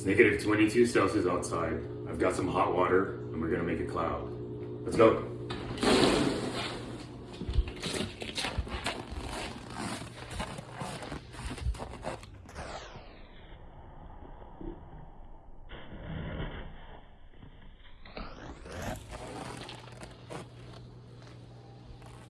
It's negative 22 Celsius outside. I've got some hot water and we're gonna make a cloud. Let's go.